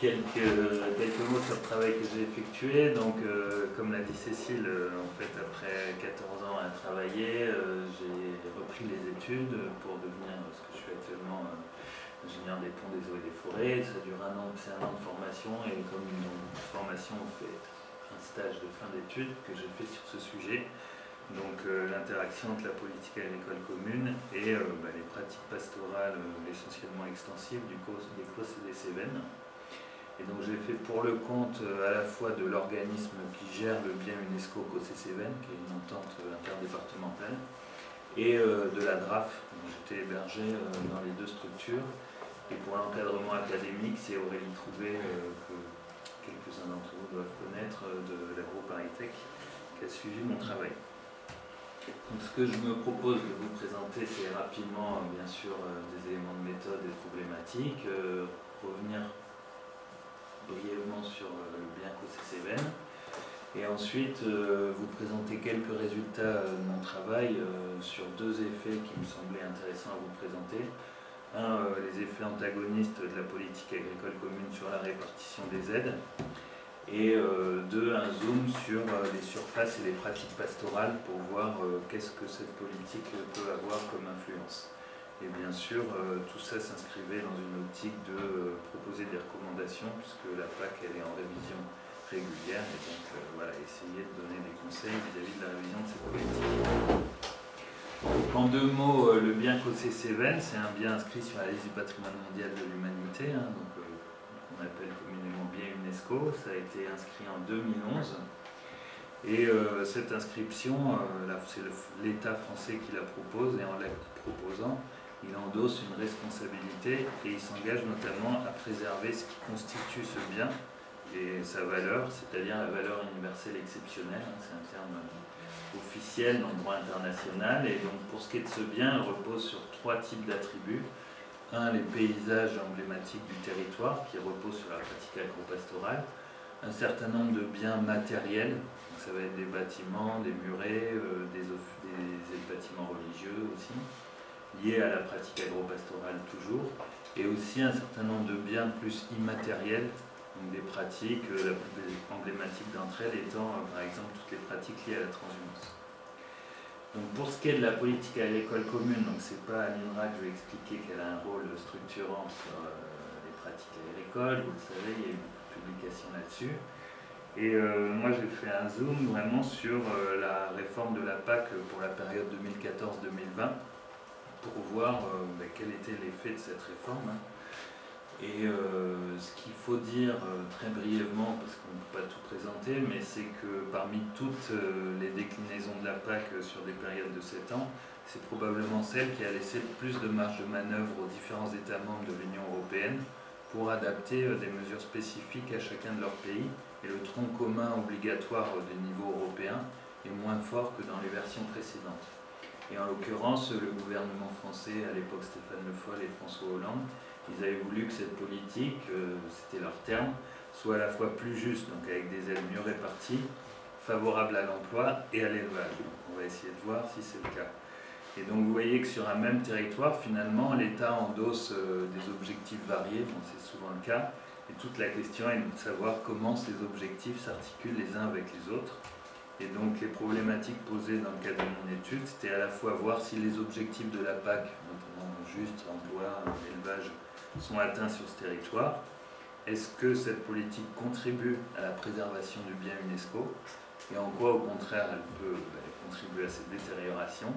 quelques, quelques mots sur le travail que j'ai effectué. Donc, euh, comme l'a dit Cécile, euh, en fait, après 14 ans à travailler, euh, j'ai repris les études pour devenir ce que je suis actuellement ingénieur des ponts, des eaux et des forêts. Ça dure un an, c'est un an de formation et comme une formation, on fait un stage de fin d'études que j'ai fait sur ce sujet. Donc l'interaction entre la politique agricole commune et bah, les pratiques pastorales essentiellement extensives du des COS et des Cévennes. Et donc j'ai fait pour le compte euh, à la fois de l'organisme qui gère le bien UNESCO COCCVN, qui est une entente euh, interdépartementale, et euh, de la DRAF. J'étais hébergé dans les deux structures. Et pour l'encadrement académique, c'est Aurélie Trouvé, que quelques-uns d'entre vous doivent connaître, de l'AgroParisTech, qui a suivi mon travail. Donc ce que je me propose de vous présenter, c'est rapidement, bien sûr, des éléments de méthode et problématiques, revenir brièvement sur euh, le bien CCVN et ensuite euh, vous présenter quelques résultats euh, de mon travail sur deux effets qui me semblaient intéressants à vous présenter. Un, les effets antagonistes de la politique agricole commune sur la répartition des aides et deux, un zoom sur les surfaces et les pratiques pastorales pour voir qu'est-ce que cette politique peut avoir comme influence. Et bien sûr, euh, tout ça s'inscrivait dans une optique de euh, proposer des recommandations, puisque la PAC elle est en révision régulière, et donc euh, voilà, essayer de donner des conseils vis-à-vis de la révision de cette politique. en deux mots, le bien Cossé Cévennes, c'est un bien inscrit sur la liste du patrimoine mondial de l'humanité, hein, donc qu'on appelle communément bien UNESCO. Ça a été inscrit en 2011. Et cette inscription, c'est l'État français qui la propose, et en la proposant, il endosse une responsabilité et il s'engage notamment à préserver ce qui constitue ce bien et sa valeur, c'est-à-dire la valeur universelle exceptionnelle, hein, c'est un terme officiel dans le droit international, et donc pour ce qui est de ce bien, il repose sur trois types d'attributs. Un, les paysages emblématiques du territoire, qui reposent sur la pratique agro-pastorale, un certain nombre de biens matériels, ça va être des bâtiments, des murets, euh, des bâtiments religieux aussi, liés à la pratique agro-pastorale toujours, et aussi un certain nombre de biens plus immatériels, donc des pratiques, euh, la plus emblématique d'entre elles étant euh, par exemple toutes les pratiques liées à la transhumance. Donc pour ce qui est de la politique agricole commune, donc c'est pas à l'INRA que je vais expliquer qu'elle a un rôle structurant sur euh, les pratiques agricoles, vous le savez, il y a eu beaucoup de publications là-dessus. Et moi j'ai fait un zoom vraiment sur la réforme de la PAC pour la période 2014-2020 pour voir euh, ben, quel était l'effet de cette réforme. Et euh, ce qu'il faut dire euh, très brièvement, parce qu'on ne peut pas tout présenter, mais c'est que parmi toutes les déclinaisons de la PAC sur des périodes de 7 ans, c'est probablement celle qui a laissé le plus de marge de manœuvre aux différents États membres de l'Union européenne pour adapter des mesures spécifiques à chacun de leurs pays. Et le tronc commun obligatoire des niveaux européens est moins fort que dans les versions précédentes. Et en l'occurrence, le gouvernement français, à l'époque Stéphane Le Foll et François Hollande, ils avaient voulu que cette politique, euh, c'était leur terme, soit à la fois plus juste, donc avec des aides mieux réparties, favorable à l'emploi et à l'élevage. On va essayer de voir si c'est le cas. Et donc vous voyez que sur un même territoire, finalement, l'État endosse euh, des objectifs variés, bon, c'est souvent le cas, et toute la question est de savoir comment ces objectifs s'articulent les uns avec les autres. Et donc les problématiques posées dans le cadre de mon étude, c'était à la fois voir si les objectifs de la PAC, notamment juste, emploi, élevage, sont atteints sur ce territoire. Est-ce que cette politique contribue à la préservation du bien UNESCO? Et en quoi, au contraire, elle peut contribuer à cette détérioration?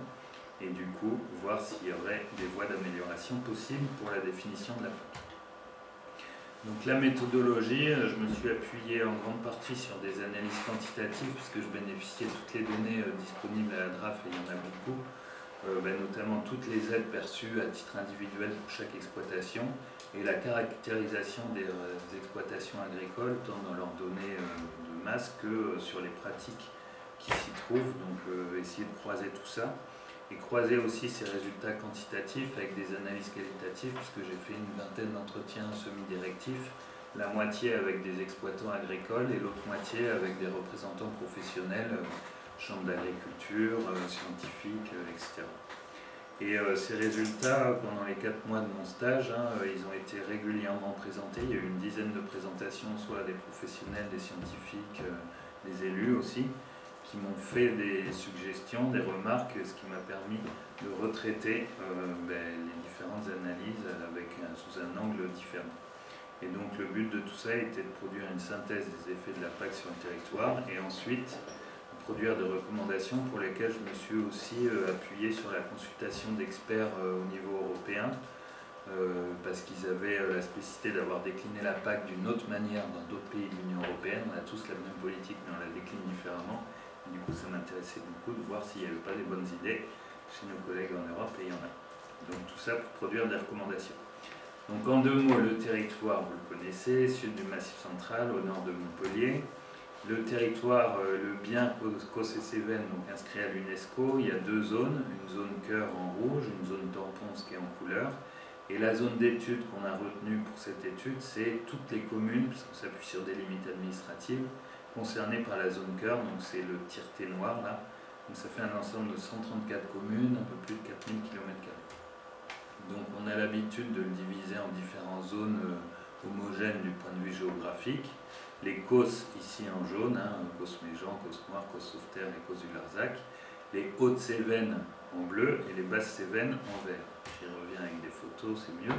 Et du coup, voir s'il y aurait des voies d'amélioration possibles pour la définition de la PAC. Donc la méthodologie, euh, je me suis appuyé en grande partie sur des analyses quantitatives puisque je bénéficiais de toutes les données euh, disponibles à la DRAF et il y en a beaucoup, euh, ben, notamment toutes les aides perçues à titre individuel pour chaque exploitation et la caractérisation des exploitations agricoles tant dans leurs données de masse que sur les pratiques qui s'y trouvent, donc essayer de croiser tout ça et croiser aussi ces résultats quantitatifs avec des analyses qualitatives, puisque j'ai fait une vingtaine d'entretiens semi-directifs, la moitié avec des exploitants agricoles et l'autre moitié avec des représentants professionnels, euh, chambres d'agriculture, euh, scientifiques, euh, etc. Et ces résultats, pendant les quatre mois de mon stage, hein, ils ont été régulièrement présentés. Il y a eu une dizaine de présentations, soit des professionnels, des scientifiques, des élus aussi, qui m'ont fait des suggestions, des remarques, ce qui m'a permis de retraiter ben, les différentes analyses avec, sous un angle différent. Et donc le but de tout ça était de produire une synthèse des effets de la PAC sur le territoire et ensuite produire des recommandations pour lesquelles je me suis aussi euh, appuyé sur la consultation d'experts euh, au niveau européen euh, parce qu'ils avaient la spécificité d'avoir décliné la PAC d'une autre manière dans d'autres pays de l'Union Européenne. On a tous la même politique mais on la décline différemment. Du coup ça m'intéressait beaucoup de voir s'il n'y avait pas des bonnes idées chez nos collègues en Europe et il y en a. Donc tout ça pour produire des recommandations. Donc en deux mots, le territoire, vous le connaissez, sud du Massif central, au nord de Montpellier. Le territoire, euh, le bien cos et Cévennes, donc inscrit à l'UNESCO, il y a deux zones, une zone cœur en rouge, une zone tampon, qui est en couleur. Et la zone d'étude qu'on a retenue pour cette étude, c'est toutes les communes, puisqu'on s'appuie sur des limites administratives, concernées par la zone cœur, donc c'est le tireté noir là. Donc ça fait un ensemble de 134 communes, un peu plus de 4000 km. Donc on a l'habitude de le diviser en différentes zones euh, homogènes du point de vue géographique. Les COS ici en jaune, hein, COS Méjean, COS Noir, COS Sauveterre et COS du Larzac. Les hautes Cévennes en bleu et les basses Cévennes en vert. J'y reviens avec des photos, c'est mieux.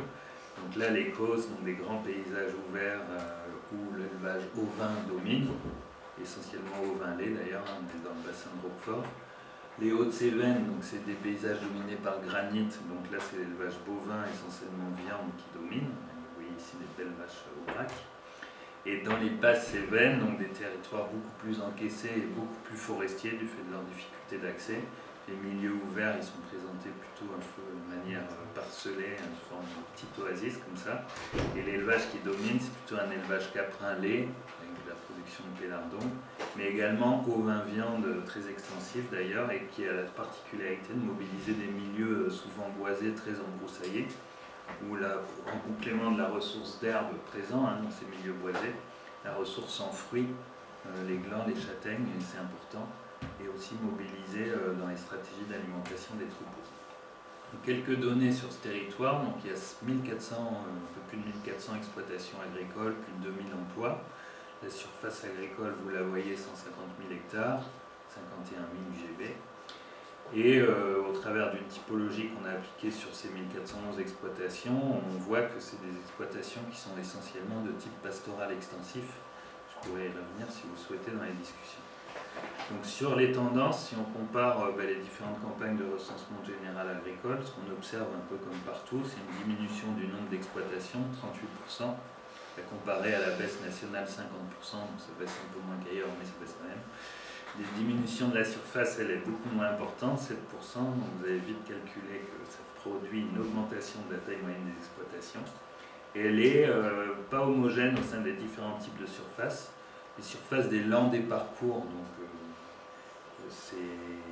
Donc là, les COS, donc des grands paysages ouverts euh, où l'élevage ovin domine, essentiellement ovin lait d'ailleurs, hein, on est dans le bassin de Roquefort. Les Hautes-Cévennes, donc c'est des paysages dominés par granit, donc là c'est l'élevage bovin, essentiellement viande qui domine. Vous voyez ici des belles vaches au brac. Et dans les basses Cévennes, donc des territoires beaucoup plus encaissés et beaucoup plus forestiers du fait de leur difficulté d'accès. Les milieux ouverts, ils sont présentés plutôt un peu de manière parcelée, une forme de petite oasis comme ça. Et l'élevage qui domine, c'est plutôt un élevage caprin-lait, de pélardon, mais également au vin viande très extensif d'ailleurs et qui a la particularité de mobiliser des milieux souvent boisés, très embroussaillés, où en complément de la ressource d'herbe présent hein, dans ces milieux boisés, la ressource en fruits, euh, les glands, les châtaignes, c'est important, et aussi mobilisé euh, dans les stratégies d'alimentation des troupeaux. quelques données sur ce territoire, donc il y a 1400, euh, un peu plus de 1400 exploitations agricoles, plus de 2000 emplois, la surface agricole, vous la voyez, 150 000 hectares, 51 000 GB. Et euh, au travers d'une typologie qu'on a appliquée sur ces 1411 exploitations, on voit que c'est des exploitations qui sont essentiellement de type pastoral extensif. Je pourrais y revenir si vous souhaitez dans les discussions. Donc sur les tendances, si on compare euh, ben, les différentes campagnes de recensement général agricole, ce qu'on observe un peu comme partout, c'est une diminution du nombre d'exploitations, 38%, à comparer à la baisse nationale 50%, donc ça baisse un peu moins qu'ailleurs, mais ça baisse quand même. Les diminutions de la surface, elle est beaucoup moins importante, 7%, donc vous avez vite calculé que ça produit une augmentation de la taille moyenne des exploitations. Et elle n'est euh, pas homogène au sein des différents types de surfaces. Les surfaces des lands des parcours, donc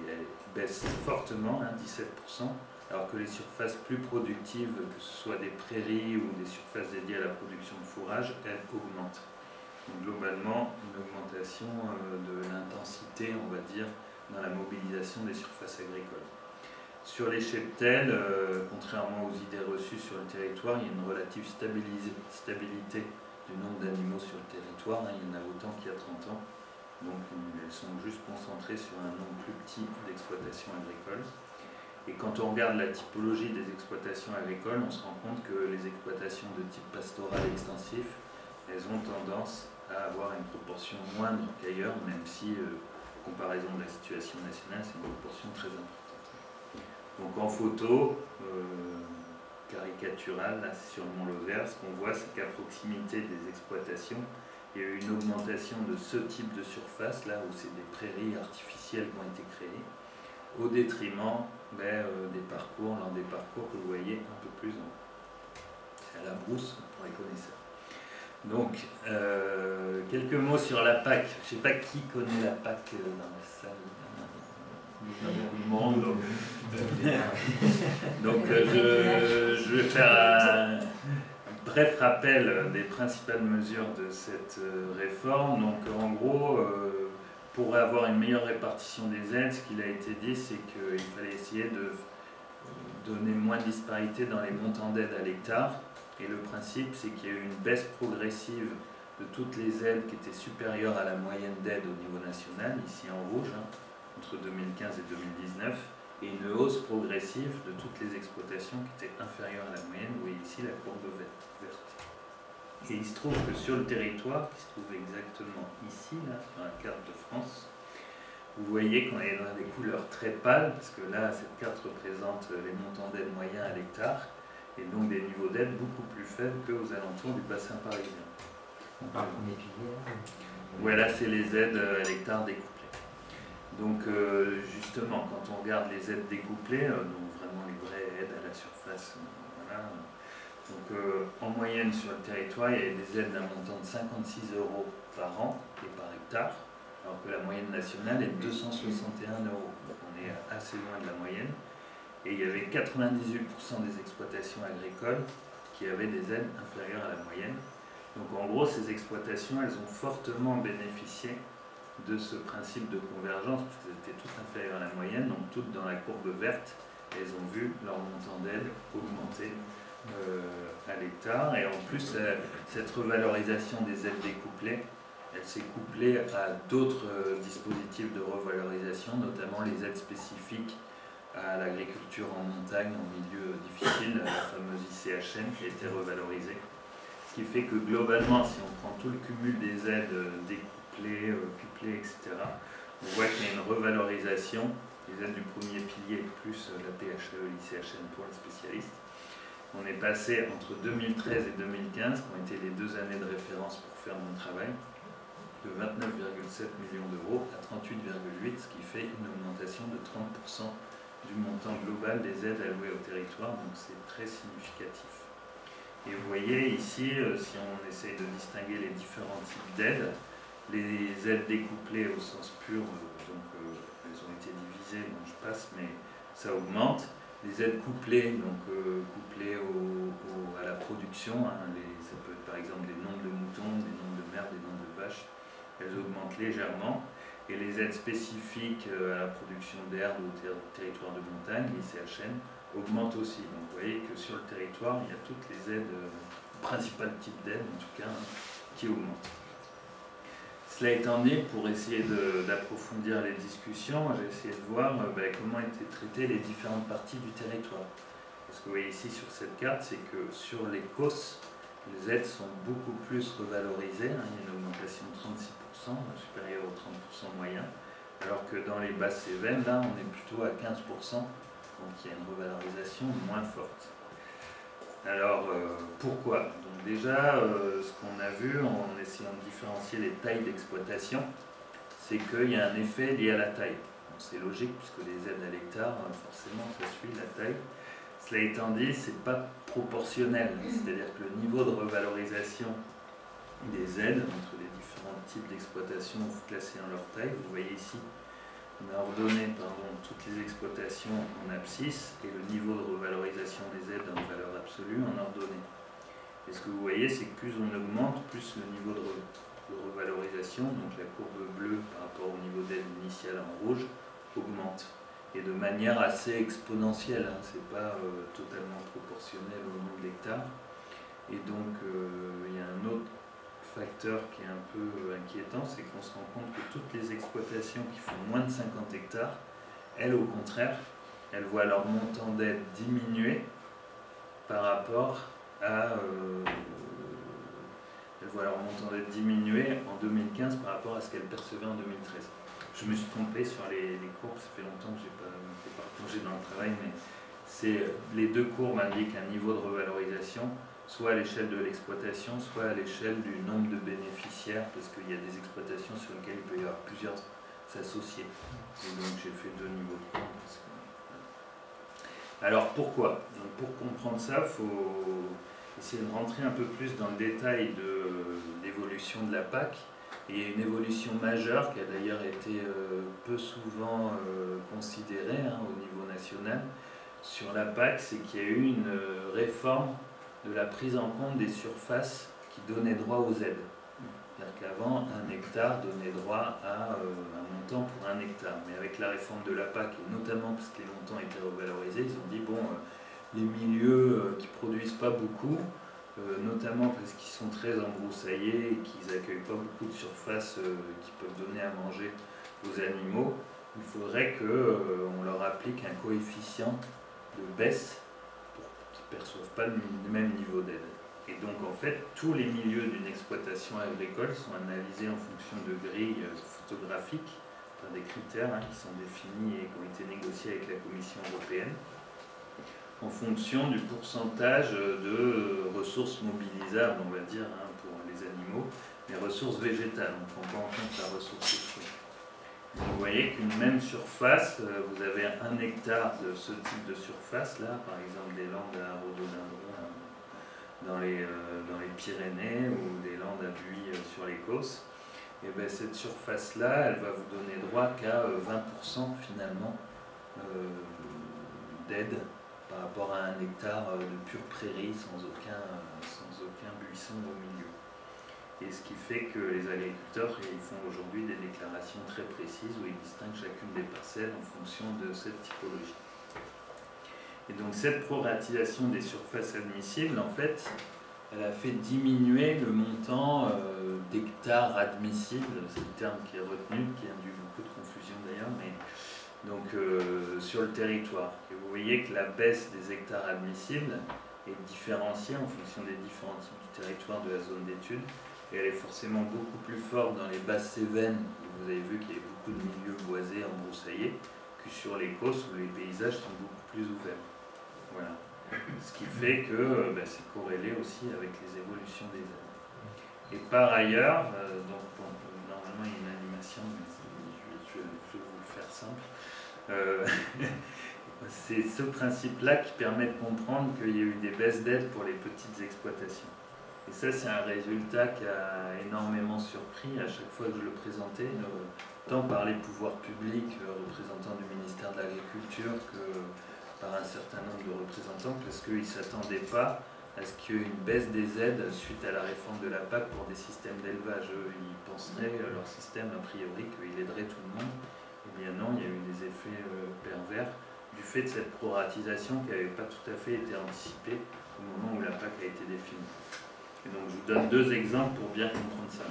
elle baisse fortement, 17%. Hein, alors que les surfaces plus productives, que ce soit des prairies ou des surfaces dédiées à la production de fourrage, elles augmentent. Donc globalement, une augmentation euh, de l'intensité, on va dire, dans la mobilisation des surfaces agricoles. Sur les cheptels, euh, contrairement aux idées reçues sur le territoire, il y a une relative stabilité du nombre d'animaux sur le territoire. Hein. il y en a autant qu'il y a 30 ans. Donc elles sont juste concentrées sur un nombre plus petit d'exploitations agricoles. Et quand on regarde la typologie des exploitations agricoles, on se rend compte que les exploitations de type pastoral extensif, elles ont tendance à avoir une proportion moindre qu'ailleurs, même si, euh, comparaison de la situation nationale, c'est une proportion très importante. Donc en photo, euh, caricaturale, là, sur le Mont Lozère, ce qu'on voit, c'est qu'à proximité des exploitations, il y a eu une augmentation de ce type de surface, là où c'est des prairies artificielles qui ont été créées, au détriment ben, euh, des parcours, l'un des parcours que vous voyez un peu plus en à la brousse pour les connaisseurs. Donc, euh, quelques mots sur la PAC. Je ne sais pas qui connaît la PAC euh, dans la salle. Du monde. Donc, je, vais faire un bref rappel des principales mesures de cette réforme. Donc, en gros, pour avoir une meilleure répartition des aides, ce qu'il a été dit, c'est qu'il fallait essayer de donner moins de disparité dans les montants d'aide à l'hectare. Et le principe, c'est qu'il y a eu une baisse progressive de toutes les aides qui étaient supérieures à la moyenne d'aide au niveau national, ici en rouge, hein, entre 2015 et 2019, et une hausse progressive de toutes les exploitations qui étaient inférieures à la moyenne, vous voyez ici la courbe verte. Et il se trouve que sur le territoire, qui se trouve exactement ici, là, sur la carte de France, vous voyez qu'on est dans des couleurs très pâles, parce que là, cette carte représente les montants d'aide moyens à l'hectare, et donc des niveaux d'aide beaucoup plus faibles qu'aux alentours du bassin parisien. On parle premier pilier. Voilà, c'est les aides à l'hectare découplées. Donc euh, justement, quand on regarde les aides découplées, euh, donc vraiment les vraies aides à la surface, euh, voilà, donc en moyenne sur le territoire, il y a des aides d'un montant de 56 euros par an et par hectare, alors que la moyenne nationale est de 261 euros. Donc on est assez loin de la moyenne. Et il y avait 98% des exploitations agricoles qui avaient des aides inférieures à la moyenne. Donc en gros, ces exploitations, elles ont fortement bénéficié de ce principe de convergence, puisqu'elles étaient toutes inférieures à la moyenne, donc toutes dans la courbe verte, elles ont vu leur montant d'aide augmenter euh, à l'hectare. Et en plus, euh, cette revalorisation des aides découplées, elle s'est couplée à d'autres euh, dispositifs de revalorisation, notamment les aides spécifiques à l'agriculture en montagne, en milieu difficile, la fameuse ICHN qui a été revalorisée. Ce qui fait que globalement, si on prend tout le cumul des aides découplées, couplées, etc., on voit qu'il y a une revalorisation des aides du premier pilier plus la PHE, l'ICHN pour les spécialistes. On est passé entre 2013 et 2015, qui ont été les deux années de référence pour faire mon travail, de 29,7 millions d'euros à 38,8, ce qui fait une augmentation de 30% du montant global des aides allouées au territoire, donc c'est très significatif. Et vous voyez ici, euh, si on essaye de distinguer les différents types d'aides, les aides découplées au sens pur, euh, donc euh, elles ont été divisées, donc je passe, mais ça augmente les aides couplées, donc euh, à la production, hein, ça peut être par exemple des nombres de moutons, des nombres de mères, des nombres de vaches, elles augmentent légèrement. Et les aides spécifiques euh, à la production d'herbe au territoire de montagne, les CHN, augmentent aussi. Donc vous voyez que sur le territoire, il y a toutes les aides, euh, principales types d'aides en tout cas, hein, qui augmentent. Cela étant dit, pour essayer d'approfondir les discussions, j'ai essayé de voir euh, ben, comment étaient traitées les différentes parties du territoire. Ce que vous voyez ici sur cette carte, c'est que sur les COS, les aides sont beaucoup plus revalorisées. Hein. il y a une augmentation de 36%, supérieure au 30% moyen, alors que dans les basses Cévennes, là, on est plutôt à 15%, donc il y a une revalorisation moins forte. Alors, euh, pourquoi déjà, euh, ce qu'on a vu en essayant de différencier les tailles d'exploitation, c'est qu'il y a un effet lié à la taille. C'est logique puisque les aides à l'hectare, euh, forcément, ça suit la taille. Cela étant dit, ce n'est pas proportionnel, c'est-à-dire que le niveau de revalorisation des aides entre les différents types d'exploitation classés en leur taille, vous voyez ici, on a ordonné toutes les exploitations en abscisse et le niveau de revalorisation des aides en valeur absolue en ordonnée. Et ce que vous voyez, c'est que plus on augmente, plus le niveau de, revalorisation, donc la courbe bleue par rapport au niveau d'aide initiale en rouge, augmente. Et de manière assez exponentielle, hein, ce n'est pas euh, totalement proportionnel au nombre d'hectares. Et donc, euh, il y a un autre facteur qui est un peu euh, inquiétant, c'est qu'on se rend compte que toutes les exploitations qui font moins de 50 hectares, elles, au contraire, elles voient leur montant d'aide diminuer par rapport à, euh, elles voient leur montant diminuer en 2015 par rapport à ce qu'elles percevaient en 2013. Je me suis trompé sur les, courbes, ça fait longtemps que je n'ai pas, pas plongé dans le travail, mais c'est les deux courbes indiquent un niveau de revalorisation, soit à l'échelle de l'exploitation, soit à l'échelle du nombre de bénéficiaires, parce qu'il y a des exploitations sur lesquelles il peut y avoir plusieurs associés. Et donc j'ai fait deux niveaux de courbes. Alors pourquoi? Donc Pour comprendre ça, il faut essayer de rentrer un peu plus dans le détail de l'évolution de la PAC. il y a une évolution majeure qui a d'ailleurs été euh, peu souvent euh, considérée hein, au niveau national sur la PAC, c'est qu'il y a eu une euh, réforme de la prise en compte des surfaces qui donnaient droit aux aides. C'est-à-dire qu'avant, un hectare donnait droit à un montant pour un hectare. Mais avec la réforme de la PAC, et notamment parce que les montants étaient revalorisés, ils ont dit, bon, les milieux qui produisent pas beaucoup, notamment parce qu'ils sont très embroussaillés et qu'ils accueillent pas beaucoup de surface qui peuvent donner à manger aux animaux, il faudrait qu'on leur applique un coefficient de baisse ne perçoivent pas le même niveau d'aide. Et donc en fait, tous les milieux d'une exploitation agricole sont analysés en fonction de grilles photographiques, enfin des critères hein, qui sont définis et qui ont été négociés avec la Commission européenne, en fonction du pourcentage de ressources mobilisables, on va dire, hein, pour les animaux, mais ressources végétales. On ne prend pas en compte la ressource vous voyez qu'une même surface, euh, vous avez un hectare de ce type de surface là, par exemple des landes à rhododendron euh, dans les, euh, dans les Pyrénées ou des landes à buis sur l'Écosse, et bien cette surface là, elle va vous donner droit qu'à 20% finalement d'aide par rapport à un hectare de pure prairie sans aucun, sans aucun buisson au milieu. Et ce qui fait que les agriculteurs ils font aujourd'hui des déclarations très précises où ils distinguent chacune des parcelles en fonction de cette typologie. Et donc cette proratisation des surfaces admissibles, en fait, elle a fait diminuer le montant euh, d'hectares admissibles, c'est le terme qui est retenu, qui a induit beaucoup de confusion d'ailleurs, mais donc euh, sur le territoire. Et vous voyez que la baisse des hectares admissibles est différenciée en fonction des différents types du territoire de la zone d'étude et elle est forcément beaucoup plus forte dans les basses Cévennes, où vous avez vu qu'il y a beaucoup de milieux boisés, embroussaillés, que sur les côtes où les paysages sont beaucoup plus ouverts. Voilà. Ce qui fait que euh, ben, c'est corrélé aussi avec les évolutions des airs. Et par ailleurs, euh, donc normalement il y a une animation, mais je, vais vous le faire simple. Euh, c'est ce principe-là qui permet de comprendre qu'il y a eu des baisses d'aide pour les petites exploitations. Et ça, c'est un résultat qui a énormément surpris à chaque fois que je le présentais, euh, tant par les pouvoirs publics, euh, représentants du ministère de l'Agriculture, que par un certain nombre de représentants, parce qu'ils ne s'attendaient pas à ce qu'il y ait une baisse des aides suite à la réforme de la PAC pour des systèmes d'élevage. Ils penseraient, euh, leur système, a priori, qu'il aiderait tout le monde. Eh bien non, il y a eu des effets pervers du fait de cette proratisation qui n'avait pas tout à fait été anticipée au moment où la PAC a été définie. Donc je vous donne deux exemples pour bien comprendre ça.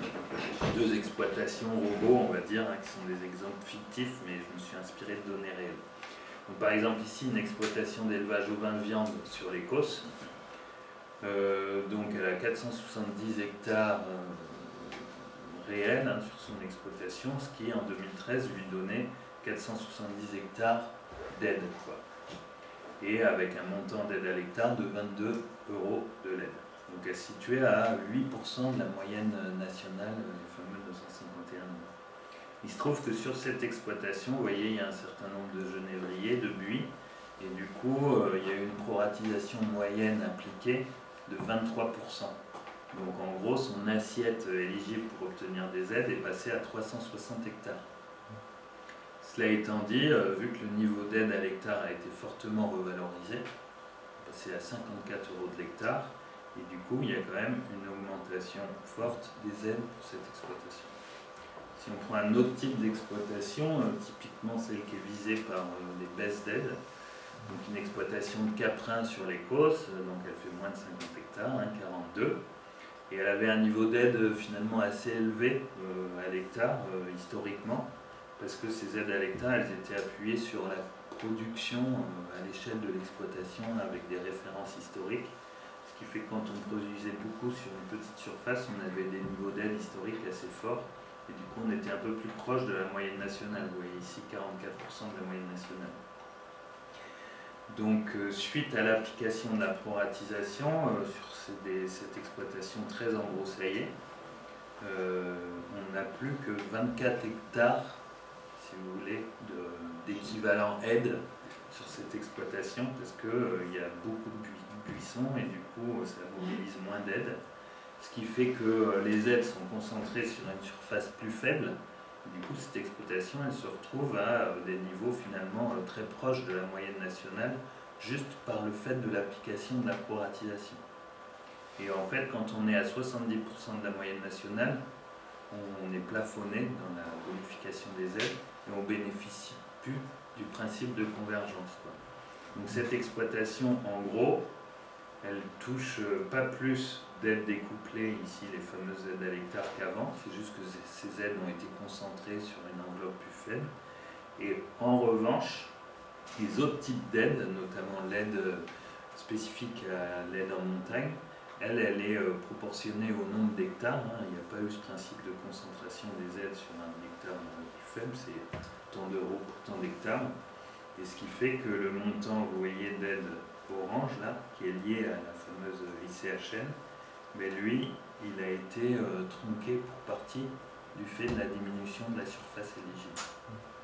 Deux exploitations robots, on va dire, hein, qui sont des exemples fictifs, mais je me suis inspiré de données réelles. Par exemple ici une exploitation d'élevage au vin de viande sur l'Écosse. Euh, donc elle a 470 hectares euh, réels hein, sur son exploitation, ce qui en 2013 lui donnait 470 hectares d'aide. Et avec un montant d'aide à l'hectare de 22 euros de l'aide. Donc située à 8% de la moyenne nationale, les fameux 251 Il se trouve que sur cette exploitation, vous voyez, il y a un certain nombre de genévriers, de buis, et du coup, euh, il y a eu une proratisation moyenne appliquée de 23%. Donc en gros, son assiette éligible pour obtenir des aides est passée à 360 hectares. Cela étant dit, euh, vu que le niveau d'aide à l'hectare a été fortement revalorisé, passé à 54 euros de l'hectare, et du coup, il y a quand même une augmentation forte des aides pour cette exploitation. Si on prend un autre type d'exploitation, euh, typiquement celle qui est visée par euh, les baisses d'aide, donc une exploitation de caprin sur l'Écosse, euh, donc elle fait moins de 50 hectares, 42, hein, et elle avait un niveau d'aide finalement assez élevé à l'hectare historiquement, parce que ces aides à l'hectare, elles étaient appuyées sur la production à l'échelle de l'exploitation avec des références historiques qui fait que quand on produisait beaucoup sur une petite surface, on avait des niveaux d'aide historiques assez forts. Et du coup, on était un peu plus proche de la moyenne nationale. Vous voyez ici 44% de la moyenne nationale. Donc, euh, suite à l'application de la proratisation euh, sur cette exploitation très embroussaillée, euh, on n'a plus que 24 hectares, si vous voulez, d'équivalent aide sur cette exploitation parce qu'il y a beaucoup de buis et du coup ça mobilise moins d'aide. Ce qui fait que euh, les aides sont concentrées sur une surface plus faible. du coup cette exploitation elle se retrouve à euh, des niveaux finalement euh, très proches de la moyenne nationale juste par le fait de l'application de la proratisation. Et en fait, quand on est à 70% de la moyenne nationale, on est plafonné dans la bonification des aides et on bénéficie plus du principe de convergence. Donc cette exploitation, en gros, elle touche euh, pas plus d'aides découplées, ici les fameuses aides à l'hectare qu'avant, c'est juste que ces aides ont été concentrées sur une enveloppe plus faible. Et en revanche, les autres types d'aides, notamment l'aide spécifique à l'aide en montagne, elle, elle est euh, proportionnée au nombre d'hectares. Hein. Il n'y a pas eu ce principe de concentration des aides sur un hectare plus faible, c'est tant d'euros pour tant d'hectares. Et ce qui fait que le montant, vous voyez, d'aide orange, là, qui est lié à la fameuse ICHN, mais lui, il a été euh, tronqué pour partie du fait de la diminution de la surface éligible.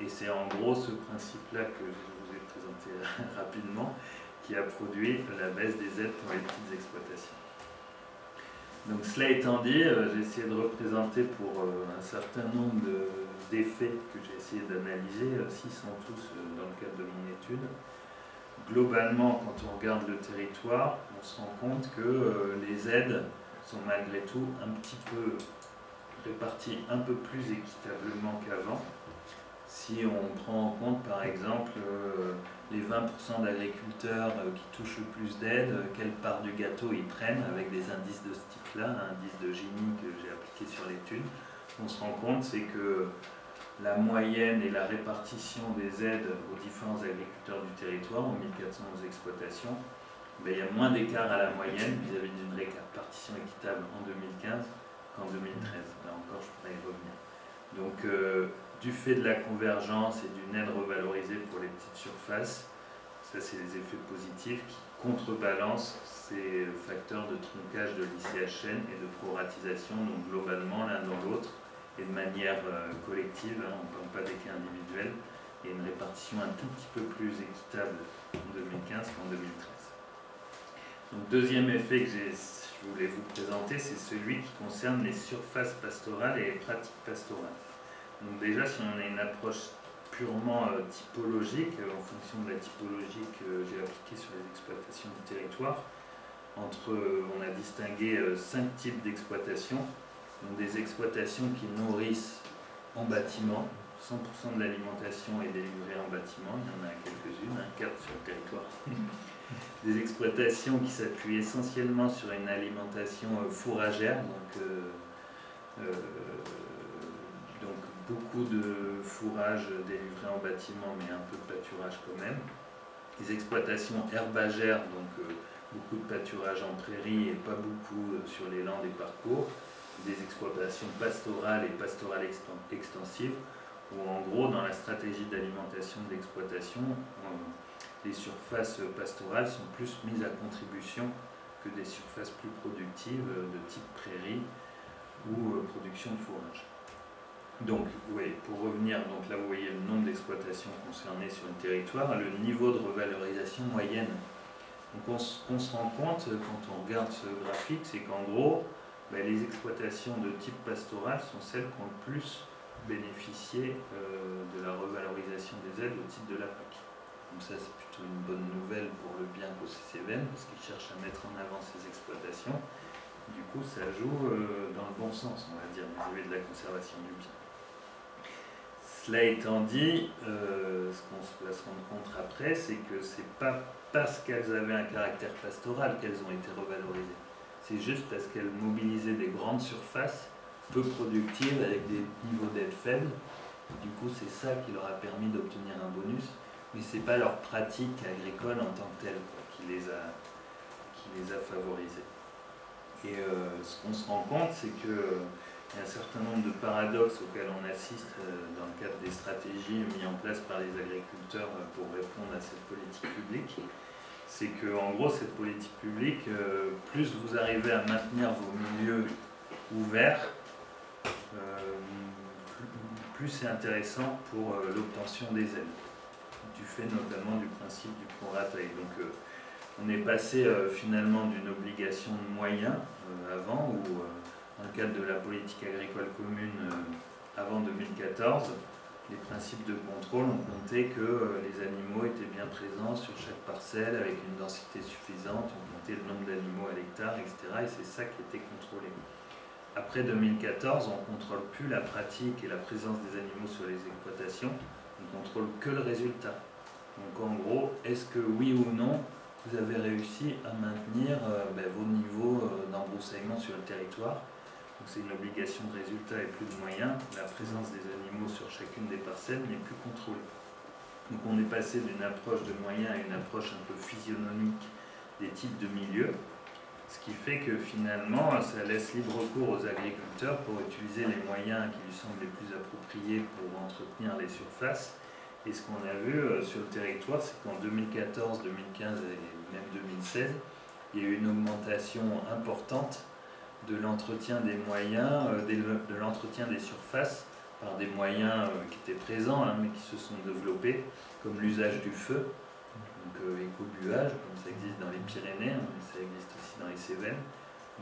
Et c'est en gros ce principe-là que je vous ai présenté rapidement qui a produit la baisse des aides pour les petites exploitations. Donc cela étant dit, euh, j'ai essayé de représenter pour euh, un certain nombre d'effets que j'ai essayé d'analyser, s'ils sont tous dans le cadre de mon étude. Globalement, quand on regarde le territoire, on se rend compte que les aides sont malgré tout un petit peu réparties un peu plus équitablement qu'avant. Si on prend en compte par exemple les 20% d'agriculteurs euh, qui touchent le plus d'aide, euh, quelle part du gâteau ils prennent avec des indices de ce type-là, indice de Gini que j'ai appliqué sur l'étude. On se rend compte, c'est que la moyenne et la répartition des aides aux différents agriculteurs du territoire, en 1411 exploitations, ben, il y a moins d'écart à la moyenne vis-à-vis d'une répartition équitable en 2015 qu'en 2013. Là encore, je pourrais y revenir. Donc, euh, du fait de la convergence et d'une aide revalorisée pour les petites surfaces, ça c'est les effets positifs qui contrebalancent ces facteurs de truncage de l'ICHN et de proratisation, donc globalement l'un dans l'autre, et de manière euh, collective, hein, on ne parle pas des cas individuels, et une répartition un tout petit peu plus équitable en 2015 qu'en 2013. Donc deuxième effet que je voulais vous présenter, c'est celui qui concerne les surfaces pastorales et les pratiques pastorales. Donc déjà, si on a une approche purement euh, typologique, en fonction de la typologie que j'ai appliquée sur les exploitations du territoire, entre, euh, on a distingué cinq types d'exploitations. Donc des exploitations qui nourrissent en bâtiment, 100% de l'alimentation est délivrée en bâtiment, il y en a quelques-unes, un quart sur le territoire. des exploitations qui s'appuient essentiellement sur une alimentation fourragère, donc beaucoup de fourrage délivré en bâtiment, mais un peu de pâturage quand même. Des exploitations herbagères, donc euh, beaucoup de pâturage en prairie et pas beaucoup euh, sur les landes et parcours. Des exploitations pastorales et pastorales extensives, où en gros, dans la stratégie d'alimentation de l'exploitation, les surfaces pastorales sont plus mises à contribution que des surfaces plus productives euh, de type prairie ou production de fourrage. Donc, oui, pour revenir, donc là vous voyez le nombre d'exploitations concernées sur le territoire, le niveau de revalorisation moyenne. Donc on, se rend compte quand on regarde ce graphique, c'est qu'en gros, ben, les exploitations de type pastoral sont celles qui ont le plus bénéficié euh, de la revalorisation des aides au titre de la PAC. Donc ça c'est plutôt une bonne nouvelle pour le bien qu'au CCVN, parce qu'ils cherchent à mettre en avant ces exploitations. Du coup, ça joue euh, dans le bon sens, on va dire, vis-à-vis de la conservation du bien. Cela étant dit, euh, ce qu'on va se rendre compte après, c'est que c'est pas parce qu'elles avaient un caractère pastoral qu'elles ont été revalorisées. C'est juste parce qu'elles mobilisaient des grandes surfaces peu productives avec des niveaux d'aide faibles. Du coup, c'est ça qui leur a permis d'obtenir un bonus, mais ce n'est pas leur pratique agricole en tant que telle qui, les a, qui favorisées. Et euh, ce qu'on se rend compte, c'est que il y a un certain nombre de paradoxes auxquels on assiste euh, dans le cadre des stratégies mises en place par les agriculteurs euh, pour répondre à cette politique publique. C'est que, en gros, cette politique publique, euh, plus vous arrivez à maintenir vos milieux ouverts, plus c'est intéressant pour l'obtention des aides, du fait notamment du principe du prorata. Donc, on est passé finalement d'une obligation de moyens avant, où dans le cadre de la politique agricole commune euh, avant 2014, les principes de contrôle ont compté que euh, les animaux étaient bien présents sur chaque parcelle avec une densité suffisante, on comptait le nombre d'animaux à l'hectare, etc. Et c'est ça qui était contrôlé. Après 2014, on ne contrôle plus la pratique et la présence des animaux sur les exploitations, on ne contrôle que le résultat. Donc en gros, est-ce que oui ou non, vous avez réussi à maintenir euh, ben, vos niveaux euh, d'embroussaillement sur le territoire c'est une obligation de résultat et plus de moyens, la présence des animaux sur chacune des parcelles n'est plus contrôlée. Donc on est passé d'une approche de moyens à une approche un peu physionomique des types de milieux, ce qui fait que finalement ça laisse libre cours aux agriculteurs pour utiliser les moyens qui lui semblent les plus appropriés pour entretenir les surfaces. Et ce qu'on a vu euh, sur le territoire, c'est qu'en 2014, 2015 et même 2016, il y a eu une augmentation importante de l'entretien des moyens, euh, de l'entretien des surfaces par des moyens euh, qui étaient présents hein, mais qui se sont développés, comme l'usage du feu, donc euh, éco-buage, comme ça existe dans les Pyrénées, hein, mais ça existe aussi dans les Cévennes,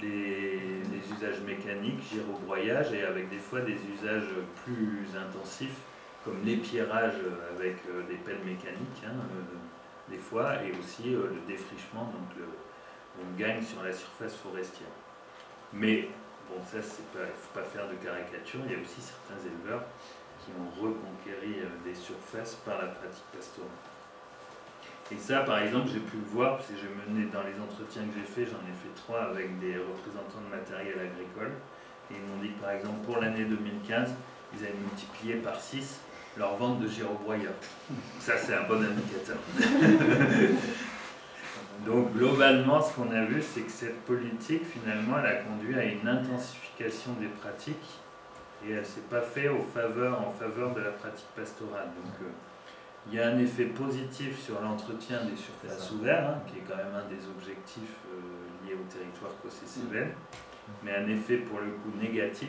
les, usages mécaniques, gyrobroyage, et avec des fois des usages plus intensifs, comme l'épierrage avec des pelles mécaniques, hein, des fois, et aussi le défrichement, donc on gagne sur la surface forestière. Mais bon, ça, il ne faut pas faire de caricature. Il y a aussi certains éleveurs qui ont reconquéri euh, des surfaces par la pratique pastorale. Et ça, par exemple, j'ai pu le voir, parce que j'ai mené dans les entretiens que j'ai faits, j'en ai fait trois avec des représentants de matériel agricole. Et ils m'ont dit que, par exemple, pour l'année 2015, ils avaient multiplié par 6 leur vente de gyrobroyeurs. Ça, c'est un bon indicateur. Donc globalement, ce qu'on a vu, c'est que cette politique, finalement, elle a conduit à une intensification des pratiques et elle ne s'est pas faite en faveur de la pratique pastorale. Donc euh, il y a un effet positif sur l'entretien des surfaces ouvertes, hein, qui est quand même un des objectifs euh, liés au territoire cossé-cévennes, mais un effet pour le coup négatif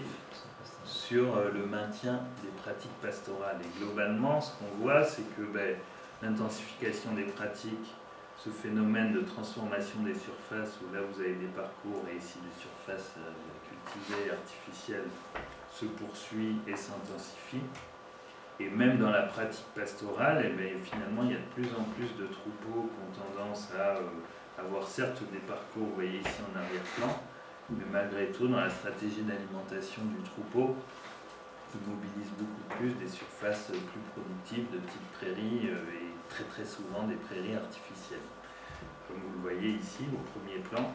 sur euh, le maintien des pratiques pastorales. Et globalement, ce qu'on voit, c'est que ben, l'intensification des pratiques ce phénomène de transformation des surfaces, où là vous avez des parcours et ici des surfaces euh, cultivées, artificielles, se poursuit et s'intensifie. Et même dans la pratique pastorale, eh finalement, il y a de plus en plus de troupeaux qui ont tendance à euh, avoir certes des parcours, vous voyez ici en arrière-plan, mais malgré tout, dans la stratégie d'alimentation du troupeau, qui mobilise beaucoup plus des surfaces plus productives de type prairies euh, et très très souvent des prairies artificielles, comme vous le voyez ici au premier plan.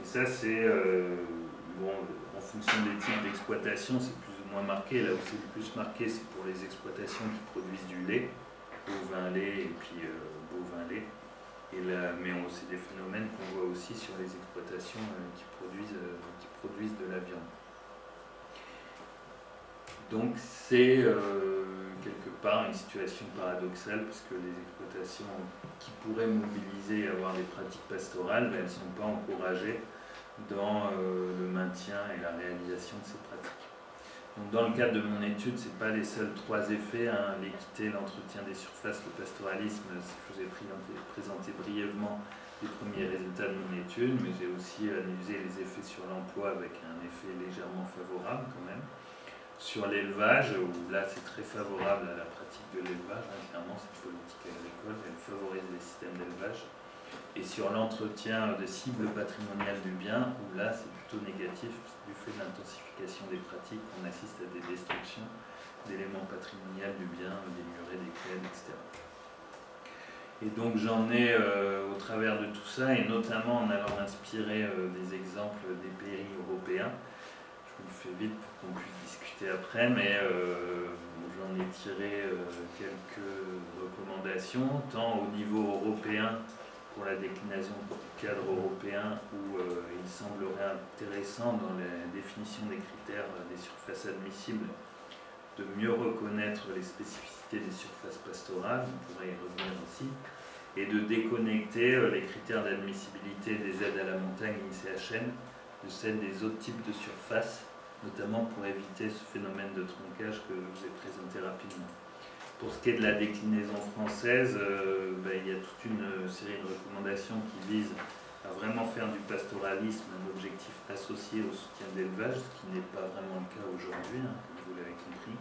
Et ça c'est, euh, bon, en fonction des types d'exploitation, c'est plus ou moins marqué. Là où c'est le plus marqué, c'est pour les exploitations qui produisent du lait, bovin lait et puis euh, bovin lait. Et là, mais c'est des phénomènes qu'on voit aussi sur les exploitations euh, qui, produisent, qui produisent de la viande. Donc c'est part une situation paradoxale parce que les exploitations qui pourraient mobiliser et avoir des pratiques pastorales, ben, elles ne sont pas encouragées dans euh, le maintien et la réalisation de ces pratiques. Donc, dans le cadre de mon étude, ce n'est pas les seuls trois effets, hein, l'équité, l'entretien des surfaces, le pastoralisme, je vous ai présenté brièvement les premiers résultats de mon étude, mais j'ai aussi analysé les effets sur l'emploi avec un effet légèrement favorable quand même sur l'élevage, où là c'est très favorable à la pratique de l'élevage, hein, clairement cette politique agricole, elle favorise les systèmes d'élevage. Et sur l'entretien de cibles patrimoniales du bien, où là c'est plutôt négatif du fait de l'intensification des pratiques, on assiste à des destructions d'éléments patrimoniaux du bien, des murets, des clés, etc. Et donc j'en ai euh, au travers de tout ça, et notamment en allant inspirer euh, des exemples des pays européens, le fais vite pour qu'on puisse discuter après, mais euh, j'en ai tiré euh, quelques recommandations, tant au niveau européen pour la déclinaison du cadre européen, où euh, il semblerait intéressant dans la définition des critères des surfaces admissibles de mieux reconnaître les spécificités des surfaces pastorales, on pourrait y revenir aussi, et de déconnecter les critères d'admissibilité des aides à la montagne ICHN de celles des autres types de surfaces notamment pour éviter ce phénomène de tronquage que je vous ai présenté rapidement. Pour ce qui est de la déclinaison française, euh, ben, il y a toute une série de recommandations qui visent à vraiment faire du pastoralisme un objectif associé au soutien de l'élevage, ce qui n'est pas vraiment le cas aujourd'hui, hein, comme vous l'avez compris.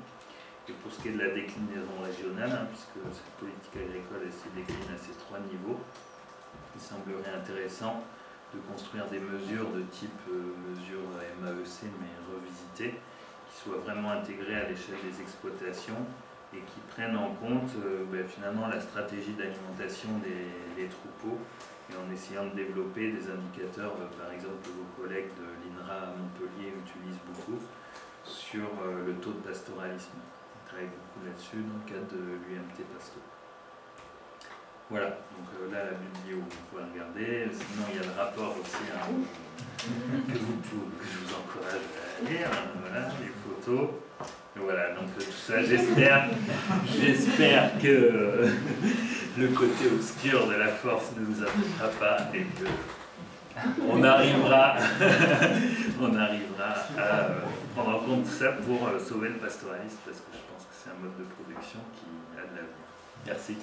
Et pour ce qui est de la déclinaison régionale, hein, puisque cette politique agricole se décline à ces trois niveaux, il semblerait intéressant de construire des mesures de type euh, mesure MAEC mais revisitées, qui soient vraiment intégrées à l'échelle des exploitations et qui prennent en compte euh, ben, finalement la stratégie d'alimentation des, troupeaux et en essayant de développer des indicateurs, euh, par exemple que vos collègues de l'INRA à Montpellier utilisent beaucoup, sur euh, le taux de pastoralisme. On travaille beaucoup là-dessus dans le cadre de l'UMT Pasto. Voilà, donc euh, là la vidéo vous pouvez regarder, sinon il y a le rapport aussi hein, que, vous que je vous encourage à lire, hein, voilà, les photos. Et voilà, donc euh, tout ça, j'espère, j'espère que euh, le côté obscur de la force ne vous affectera pas et que on arrivera, on arrivera à prendre en compte tout ça pour sauver le pastoralisme parce que je pense que c'est un mode de production qui Merci.